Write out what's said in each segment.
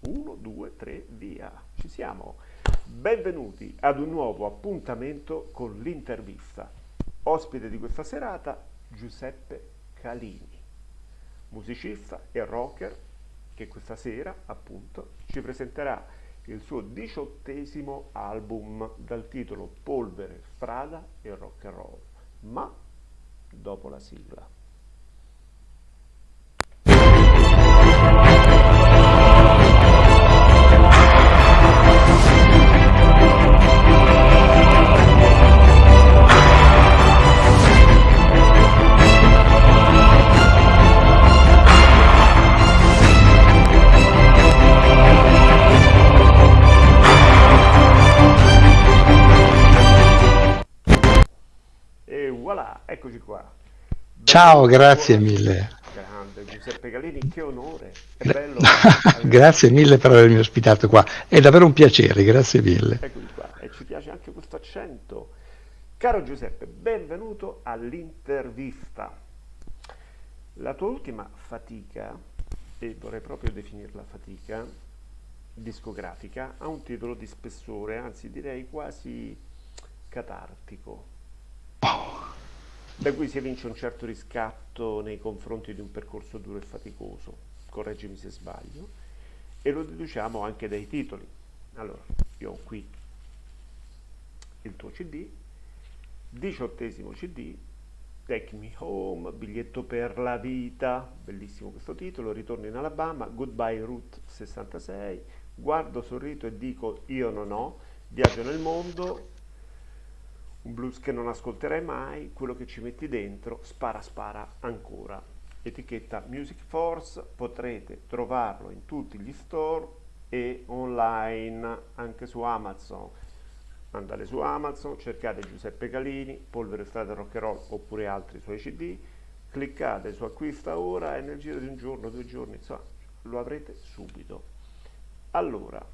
1, 2, 3, via. Ci siamo. Benvenuti ad un nuovo appuntamento con l'intervista. Ospite di questa serata Giuseppe Calini, musicista e rocker che questa sera appunto ci presenterà il suo diciottesimo album dal titolo Polvere, strada e rock and roll. Ma dopo la sigla. Ciao, grazie mille. Grande Giuseppe Galini, che onore, è bello. grazie mille per avermi ospitato qua, è davvero un piacere, grazie mille. Eccoci qua, e ci piace anche questo accento. Caro Giuseppe, benvenuto all'intervista. La tua ultima fatica, e vorrei proprio definirla fatica, discografica, ha un titolo di spessore, anzi direi quasi catartico. Oh da cui si evince un certo riscatto nei confronti di un percorso duro e faticoso, correggimi se sbaglio, e lo deduciamo anche dai titoli. Allora, io ho qui il tuo CD, diciottesimo CD, Take Me Home, Biglietto per la vita, bellissimo questo titolo, Ritorno in Alabama, Goodbye Route 66, Guardo, sorrito e dico io non ho, Viaggio nel mondo, un blues che non ascolterai mai, quello che ci metti dentro, spara spara ancora. Etichetta Music Force, potrete trovarlo in tutti gli store e online, anche su Amazon. Andate su Amazon, cercate Giuseppe Calini, Polvere Strada Rock and Roll oppure altri suoi CD, cliccate su acquista ora e nel giro di un giorno, due giorni, insomma, lo avrete subito. Allora,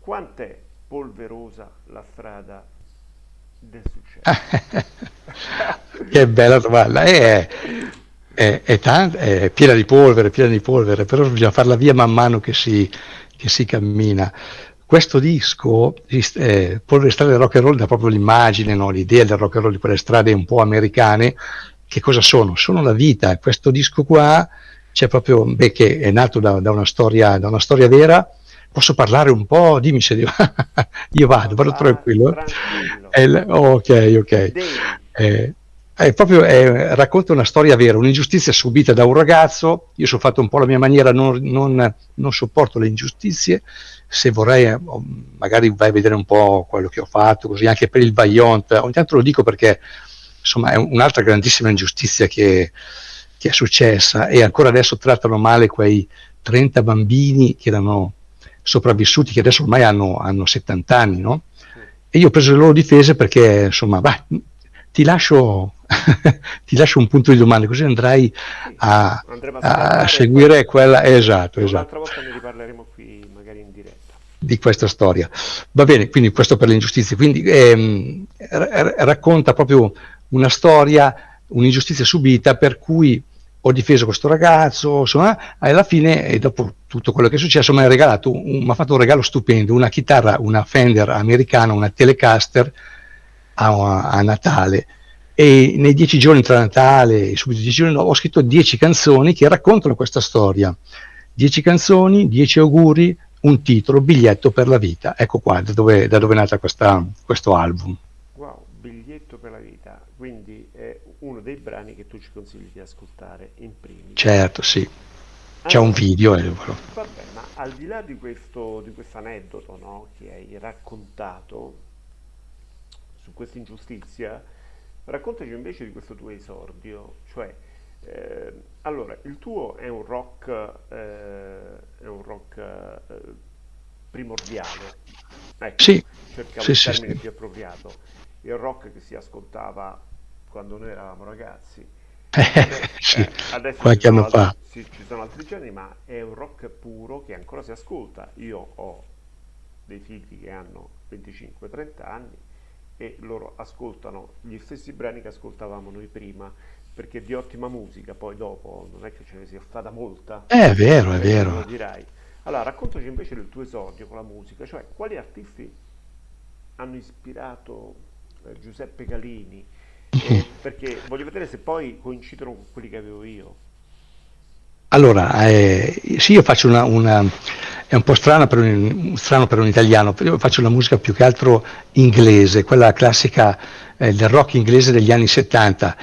quant'è polverosa la strada del successo. che bella domanda. È, è, è, tant- è, piena di polvere, piena di polvere, però bisogna farla via man mano che si, che si cammina. Questo disco, eh, Polvere Strade del Rock and Roll, dà proprio l'immagine, no? l'idea del rock and roll di quelle strade un po' americane. Che cosa sono? Sono la vita. Questo disco qua c'è proprio, beh, che è nato da, da, una storia, da una storia vera, posso parlare un po'? Dimmi se devo... io vado, vado tranquillo. tranquillo. ok, ok. Eh, è proprio, eh, racconta una storia vera, un'ingiustizia subita da un ragazzo, io sono fatto un po' la mia maniera, non, non, non sopporto le ingiustizie, se vorrei eh, magari vai a vedere un po' quello che ho fatto, così anche per il Vaillant, ogni tanto lo dico perché insomma è un'altra grandissima ingiustizia che, che è successa e ancora adesso trattano male quei 30 bambini che erano sopravvissuti che adesso ormai hanno, hanno 70 anni, no? E io ho preso le loro difese perché, insomma, bah, ti, lascio, ti lascio un punto di domanda, così andrai a, a, a seguire quella... Esatto, esatto. Un'altra volta ne riparleremo qui, magari in diretta. Di questa storia. Va bene, quindi questo per le ingiustizie. Quindi ehm, racconta proprio una storia, un'ingiustizia subita per cui ho difeso questo ragazzo, insomma, e alla fine, e dopo tutto quello che è successo, mi ha regalato, mi ha fatto un regalo stupendo, una chitarra, una Fender americana, una Telecaster a, a Natale. E nei dieci giorni tra Natale e subito dieci giorni ho scritto dieci canzoni che raccontano questa storia. Dieci canzoni, dieci auguri, un titolo, biglietto per la vita. Ecco qua da dove, da dove è nato questa, questo album. Wow, biglietto per la vita. Quindi è uno dei brani che tu ci consigli di ascoltare in primis. Certo, sì. C'è allora, un video. Eh, vabbè, ma al di là di questo di aneddoto no, che hai raccontato su questa ingiustizia, raccontaci invece di questo tuo esordio, cioè eh, allora il tuo è un rock, eh, è un rock eh, primordiale, ecco, sì. cercavo sì, il sì, termine sì. più appropriato, il rock che si ascoltava quando noi eravamo ragazzi. Eh, sì, qualche anno fa. Sì, ci sono altri generi, ma è un rock puro che ancora si ascolta. Io ho dei figli che hanno 25-30 anni e loro ascoltano gli stessi brani che ascoltavamo noi prima, perché di ottima musica, poi dopo non è che ce ne sia stata molta. È vero, è vero. Lo dirai. Allora, raccontaci invece del tuo esordio con la musica, cioè quali artisti hanno ispirato eh, Giuseppe Galini, eh, perché voglio vedere se poi coincidono con quelli che avevo io. Allora, eh, sì, io faccio una, una è un po' strano per un, strano per un italiano, io faccio una musica più che altro inglese, quella classica eh, del rock inglese degli anni 70.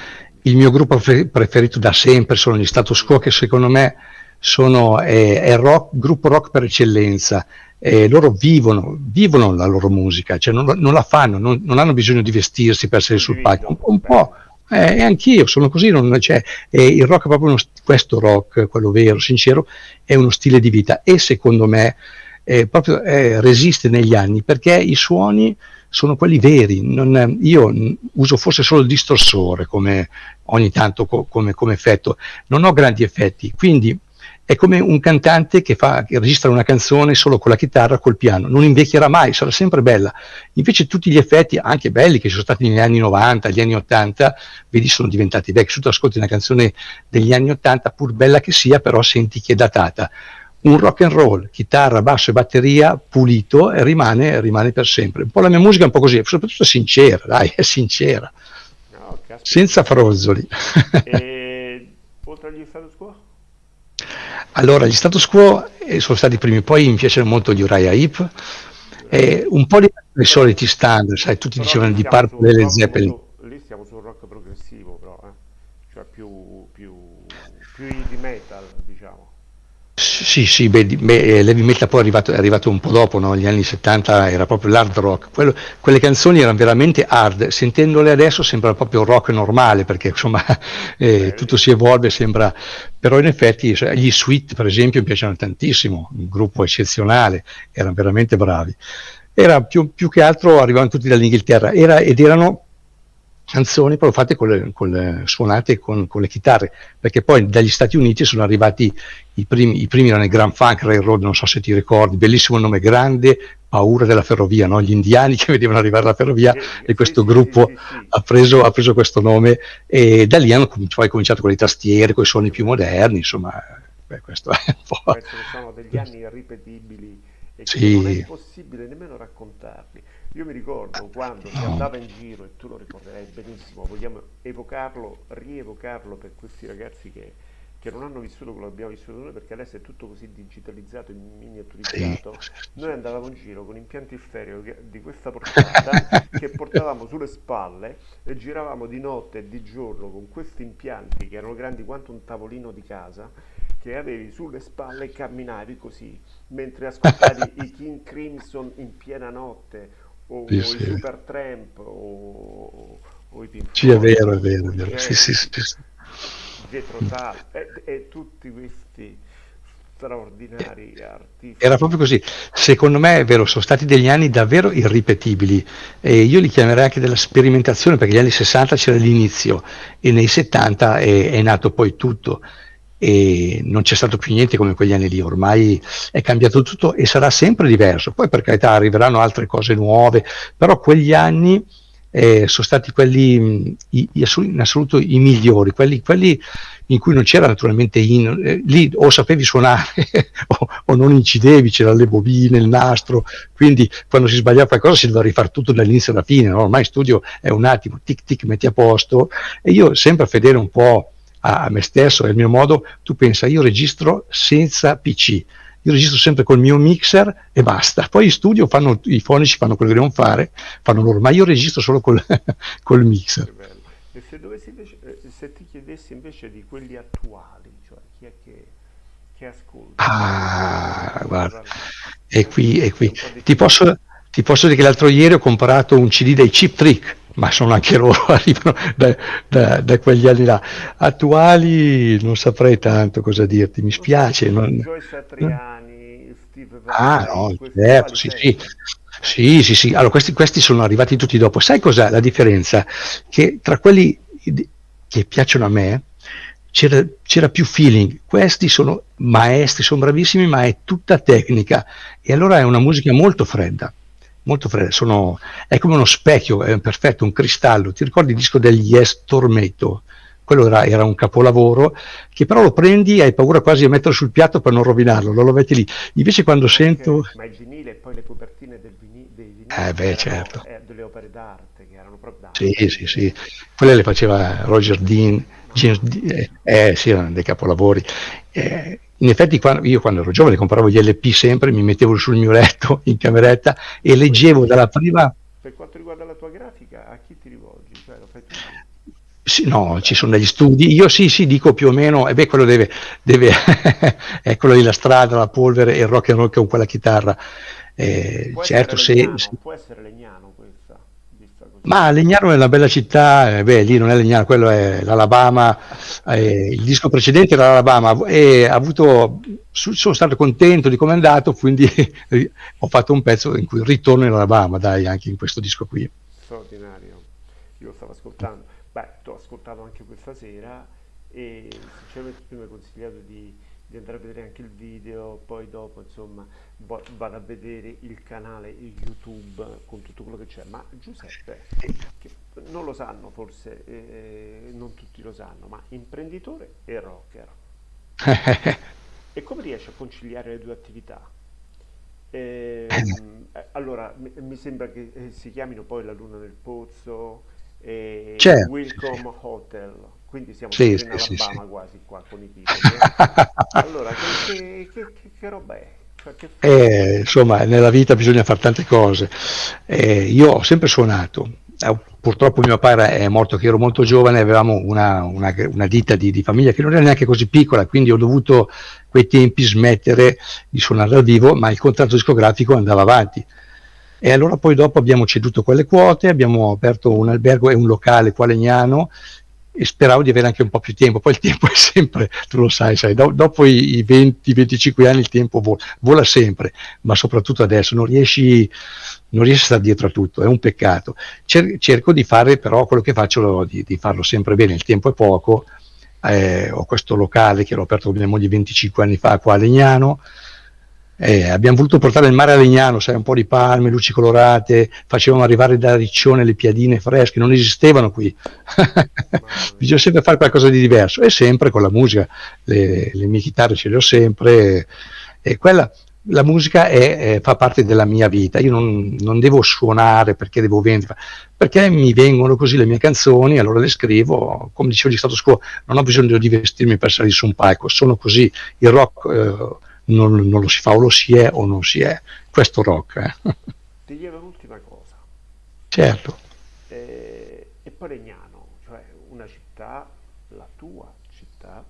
Il mio gruppo preferito da sempre sono gli Status Quo, che secondo me sono, è, è rock, gruppo rock per eccellenza. Eh, loro vivono, vivono, la loro musica, cioè non, non la fanno, non, non, hanno bisogno di vestirsi per essere sul palco. Un, un po', eh, e anch'io sono così, non, cioè, eh, il rock è proprio uno, questo rock, quello vero, sincero, è uno stile di vita e secondo me eh, proprio eh, resiste negli anni perché i suoni sono quelli veri. Non, io uso forse solo il distorsore come ogni tanto co, come, come, effetto, non ho grandi effetti, quindi è come un cantante che, fa, che registra una canzone solo con la chitarra, col piano, non invecchierà mai, sarà sempre bella. Invece tutti gli effetti, anche belli, che sono stati negli anni 90, gli anni 80, vedi, sono diventati vecchi. Se tu ascolti una canzone degli anni 80, pur bella che sia, però senti che è datata. Un rock and roll, chitarra, basso e batteria pulito rimane, rimane per sempre. Un po' la mia musica è un po' così, soprattutto sincera, dai, è sincera. No, senza frozzoli. E oltre agli status quo? Allora, gli status quo eh, sono stati i primi, poi mi piacciono molto gli Uriah Heep, e un po' i soliti standard, sai, tutti però dicevano di Purple e Led Zeppelin. Lì stiamo sul rock progressivo, però, eh? cioè più, più, più di metal. Sì, sì, beh, beh, l'heavy metal poi è arrivato, è arrivato, un po' dopo, no? negli anni 70 era proprio l'hard rock, Quello, quelle canzoni erano veramente hard, sentendole adesso sembra proprio rock normale perché insomma eh, tutto si evolve, sembra, però in effetti cioè, gli Sweet per esempio mi piacciono tantissimo, un gruppo eccezionale, erano veramente bravi. Era più, più che altro arrivavano tutti dall'Inghilterra era, ed erano canzoni però fatte con le, con le, suonate con, con, le chitarre, perché poi dagli Stati Uniti sono arrivati i primi, i primi erano i Grand Funk Railroad, non so se ti ricordi, bellissimo nome, grande paura della ferrovia, no? gli indiani che vedevano arrivare la ferrovia sì, e questo sì, gruppo sì, ha, preso, ha, preso, questo nome e da lì hanno poi cominciato con le tastiere, con i suoni più moderni, insomma, beh, questo è un po'... Questi sono degli anni irripetibili e che non è possibile nemmeno raccontarli. Io mi ricordo quando si andava in giro, e tu lo ricorderai benissimo, vogliamo evocarlo, rievocarlo per questi ragazzi che, che non hanno vissuto quello che abbiamo vissuto noi, perché adesso è tutto così digitalizzato e miniaturizzato. Noi andavamo in giro con impianti stereo di questa portata che portavamo sulle spalle e giravamo di notte e di giorno con questi impianti che erano grandi quanto un tavolino di casa che avevi sulle spalle e camminavi così mentre ascoltavi i King Crimson in piena notte o, sì, o sì. Super Tramp o, o i Pink Sì, è vero, è vero, è vero. Sì, sì, sì, sì. Dietro Tal e, e tutti questi straordinari artisti. Era proprio così. Secondo me è vero, sono stati degli anni davvero irripetibili e io li chiamerei anche della sperimentazione perché negli anni 60 c'era l'inizio e nei 70 è, è nato poi tutto e non c'è stato più niente come quegli anni lì, ormai è cambiato tutto e sarà sempre diverso. Poi per carità arriveranno altre cose nuove, però quegli anni eh, sono stati quelli i, in assoluto i migliori, quelli, quelli in cui non c'era naturalmente in, eh, lì o sapevi suonare o, o, non incidevi, c'erano le bobine, il nastro, quindi quando si sbagliava qualcosa si doveva rifare tutto dall'inizio alla fine, no? ormai studio è un attimo, tic tic metti a posto e io sempre fedele un po' a me stesso e al mio modo, tu pensa, io registro senza PC, io registro sempre col mio mixer e basta. Poi in studio fanno, i fonici fanno quello che devono fare, fanno loro, ma io registro solo col, col mixer. E se, invece, eh, se, ti chiedessi invece di quelli attuali, cioè chi è che, che ascolta? Ah, guarda, è qui, è qui. Ti posso, ti posso dire che l'altro ieri ho comprato un CD dei Chip Trick ma sono anche loro, arrivano da, da, da, quegli anni là. Attuali non saprei tanto cosa dirti, mi spiace. Non... Satriani, Steve Ah, no, certo, sì, sì. Sì, sì, sì. Allora, questi, questi sono arrivati tutti dopo. Sai cos'è la differenza? Che tra quelli che piacciono a me c'era, più feeling. Questi sono maestri, sono bravissimi, ma è tutta tecnica. E allora è una musica molto fredda molto fredda, sono, è come uno specchio, è perfetto, un cristallo. Ti ricordi il disco degli Yes Tormento? quello era, era, un capolavoro che però lo prendi e hai paura quasi di metterlo sul piatto per non rovinarlo, lo, lo metti lì. Invece quando Anche, sento... Ma il vinile e poi le copertine del vini, dei vinili eh beh, erano, certo. eh, delle opere d'arte che erano proprio d'arte. Sì, sì, sì. Quelle le faceva Roger Dean, James, eh, eh, sì, erano dei capolavori. Eh, in effetti quando, io quando ero giovane compravo gli LP sempre, mi mettevo sul mio letto in cameretta e leggevo dalla prima... Per quanto riguarda la tua grafica, a chi ti rivolgi? Cioè? Sì, no, ci sono degli studi. Io sì, sì, dico più o meno, e beh, quello deve, deve è quello lì la strada, la polvere e il rock and roll con quella chitarra. Eh, Può certo, se, Legnano, se- può essere Legnano. Ma Legnano è una bella città, eh, beh, lì non è Legnano, quello è l'Alabama, eh, il disco precedente era l'Alabama e avuto, sono stato contento di come è andato, quindi ho fatto un pezzo in cui ritorno in Alabama, dai, anche in questo disco qui. Straordinario. Io lo stavo ascoltando. Beh, t'ho ascoltato anche questa sera e sinceramente tu mi hai consigliato di, di andare a vedere anche il video, poi dopo insomma vado a vedere il canale YouTube con tutto quello che c'è. Ma Giuseppe, che non lo sanno forse, eh, non tutti lo sanno, ma imprenditore e rocker. E come riesci a conciliare le due attività? Ehm, eh, allora, mi, sembra che eh, si chiamino poi La Luna nel Pozzo e Certo. Welcome Hotel, quindi siamo Sì, sempre in sì, sì, sì. Alabama quasi qua con i titoli, eh. Allora, che, che- che- che- roba è? Cioè? Eh, insomma, nella vita bisogna fare tante cose. Eh, io ho sempre suonato. Eh, purtroppo mio padre è morto che ero molto giovane, avevamo una, una- una ditta di, di famiglia che non era neanche così piccola, quindi ho dovuto quei tempi smettere di suonare dal vivo, ma il contratto discografico andava avanti. E allora poi dopo abbiamo ceduto quelle quote, abbiamo aperto un albergo e un locale qua a Legnano e speravo di avere anche un po' più tempo. Poi il tempo è sempre, tu lo sai, sai do- dopo i, i 20-25 anni il tempo vola, vola sempre, ma soprattutto adesso non riesci, non riesci a stare dietro a tutto, è un peccato. Cer- cerco di fare però quello che faccio, di, di farlo sempre bene, il tempo è poco. Eh, ho questo locale che l'ho aperto con mia moglie 25 anni fa qua a Legnano, eh, abbiamo voluto portare il mare a Legnano, sai, un po' di palme, luci colorate, facevamo arrivare da Riccione le piadine fresche, non esistevano qui. Bisogna sempre fare qualcosa di diverso e sempre con la musica, le, le mie chitarre ce le ho sempre e quella, la musica è- è- fa parte della mia vita, io non, non devo suonare perché devo vendere, perché mi vengono così le mie canzoni, allora le scrivo, come dicevo di stato quo, non ho bisogno di vestirmi per salire su un palco, sono così, il rock eh, non, non lo si fa o lo si è o non si è, questo rock, eh. Ti chiedo un'ultima cosa. certo, Eh, e poi Legnano, cioè una città, la tua città,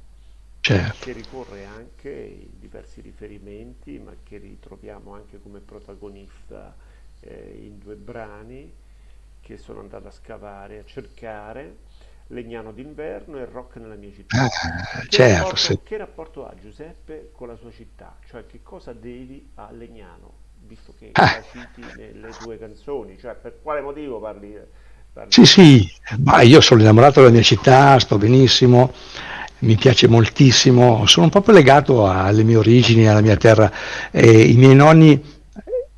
certo. che ricorre anche in diversi riferimenti, ma che ritroviamo anche come protagonista eh, in due brani che sono andato a scavare, a cercare, Legnano d'inverno e Rock nella mia città. Ah, Che certo, se- rapporto, che rapporto ha Giuseppe con la sua città? Cioè che cosa devi a Legnano, visto che ah. la citi nelle tue canzoni? Cioè per quale motivo parli, parli Sì, sì, ma io sono innamorato della mia città, sto benissimo, mi piace moltissimo, sono proprio legato alle mie origini, alla mia terra. Eh, I miei nonni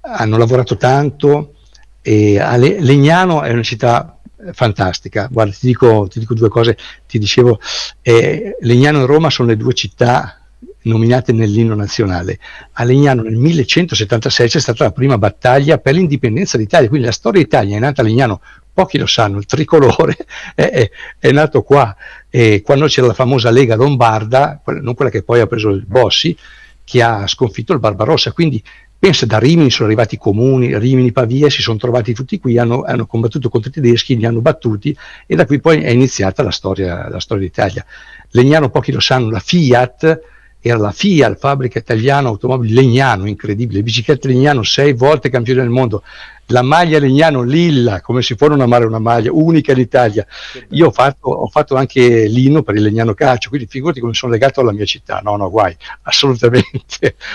hanno lavorato tanto e Legnano è una città fantastica. Guarda, ti dico, ti dico due cose, ti dicevo, eh, Legnano e Roma sono le due città nominate nell'inno nazionale. A Legnano nel 1176 c'è stata la prima battaglia per l'indipendenza d'Italia, quindi la storia d'Italia è nata a Legnano, pochi lo sanno, il tricolore è, è- è nato qua, e quando c'era la famosa Lega Lombarda, non quella che poi ha preso il Bossi, che ha sconfitto il Barbarossa, quindi pensa da Rimini sono arrivati i comuni, Rimini, Pavia, si sono trovati tutti qui, hanno, hanno combattuto contro i tedeschi, li hanno battuti e da qui poi è iniziata la storia, la storia d'Italia. Legnano, pochi lo sanno, la Fiat era la Fiat, fabbrica italiana automobili Legnano, incredibile, biciclette Legnano, sei volte campione del mondo, la maglia Legnano Lilla, come si può non amare una maglia, unica in Italia. Io ho fatto, ho fatto anche l'inno per il Legnano Calcio, quindi figurati come sono legato alla mia città, no, no, guai, assolutamente.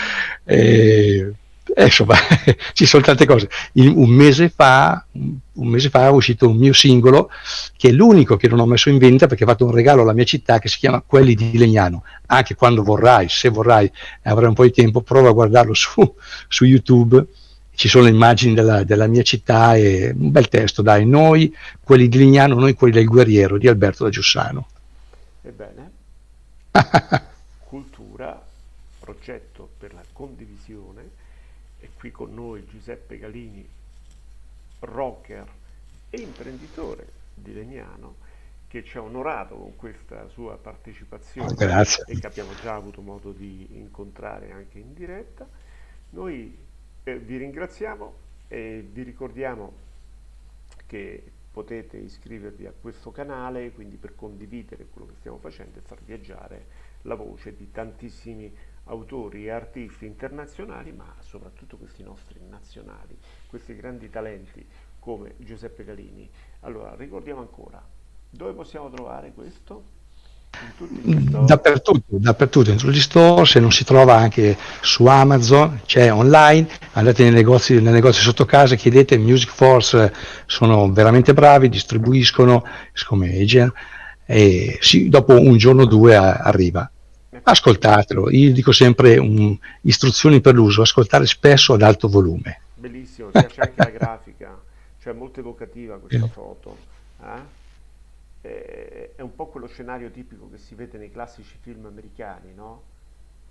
Eh, eh, insomma, ci sono tante cose. Il- un mese fa, un mese fa è uscito un mio singolo che è l'unico che non ho messo in vendita perché ho fatto un regalo alla mia città che si chiama Quelli di Legnano. Anche quando vorrai, se vorrai avrai un po' di tempo, prova a guardarlo su, su YouTube. Ci sono le immagini della, della mia città e un bel testo, dai, noi quelli di Lignano, noi quelli del guerriero di Alberto da Giussano. Ebbene, cultura, progetto per la condivisione, e qui con noi Giuseppe Galini, rocker e imprenditore di Legnano, che ci ha onorato con questa sua partecipazione Grazie. e che abbiamo già avuto modo di incontrare anche in diretta. Noi eh, vi ringraziamo e vi ricordiamo che potete iscrivervi a questo canale, quindi per condividere quello che stiamo facendo e far viaggiare la voce di tantissimi autori e artisti internazionali, ma soprattutto questi nostri nazionali, questi grandi talenti come Giuseppe Galini. Allora, ricordiamo ancora, dove possiamo trovare questo? Dappertutto, dappertutto, in gli store, se non si trova anche su Amazon, c'è online, andate nei negozi, nei negozi sotto casa, chiedete Music Force, sono veramente bravi, distribuiscono come agent e sì, dopo un giorno o due arriva. Ascoltatelo, io dico sempre un, istruzioni per l'uso, ascoltare spesso ad alto volume. Bellissimo, mi piace anche la grafica, cioè molto evocativa questa foto. eh? Eh, È un po' quello scenario tipico che si vede nei classici film americani, no?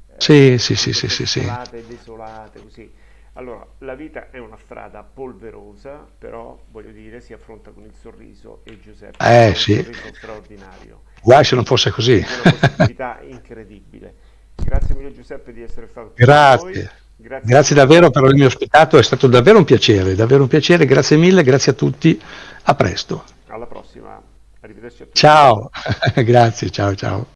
Eh, Sì, sì, sì, tutte sì, sì, sì. desolate, desolate, così. Allora, la vita è una strada polverosa, però voglio dire, si affronta con il sorriso e Giuseppe Eh un sì, sorriso straordinario. guai se non fosse così. Quindi una positività incredibile. Grazie mille Giuseppe di essere stato qui con noi. Grazie, Grazie grazie davvero per avermi ospitato, è stato davvero un piacere, davvero un piacere, grazie mille, grazie a tutti, a presto. Alla prossima. Arrivederci a tutti. Ciao, grazie, ciao, ciao.